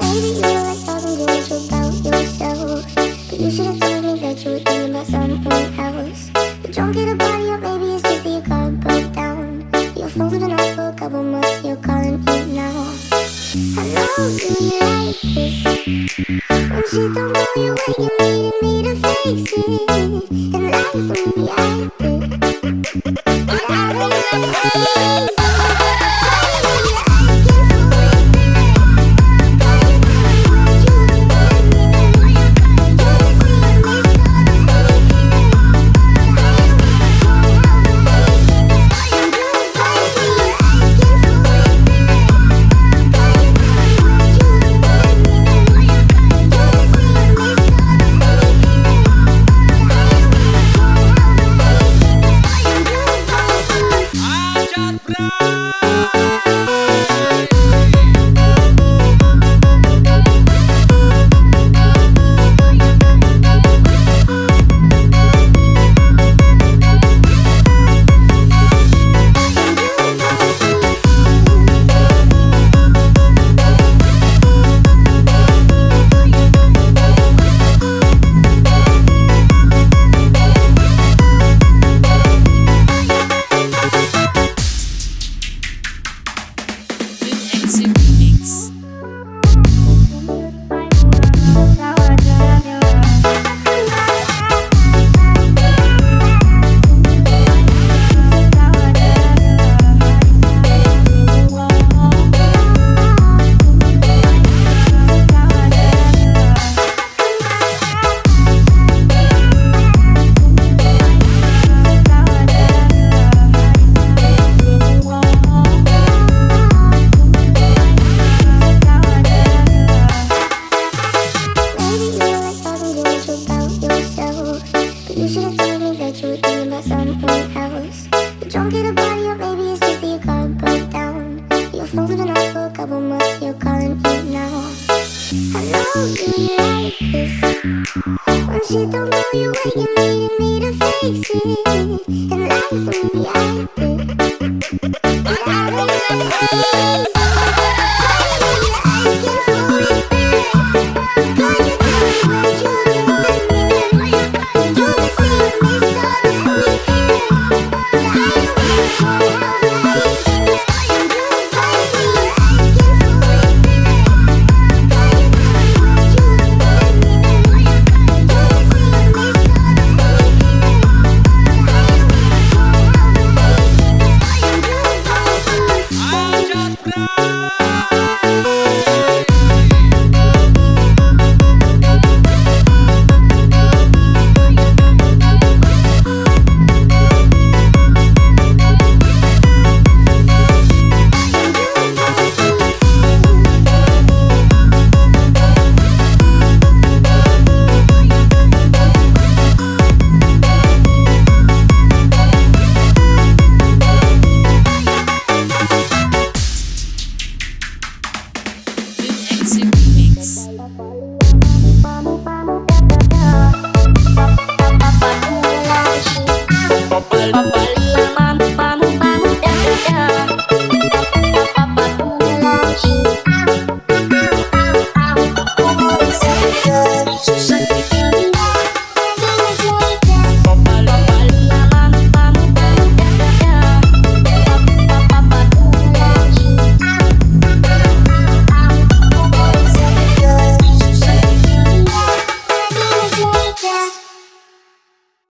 Maybe you like talking about yourself. But you should have told me that you were thinking about someone else. But don't get a body up, maybe it's just your car broke down. Your phone's been off for a couple months, you're calling me now. I know you like this? When don't go your you me to fix it. And really acted But I Shit don't go your way, you needed me to fix it And But Merci.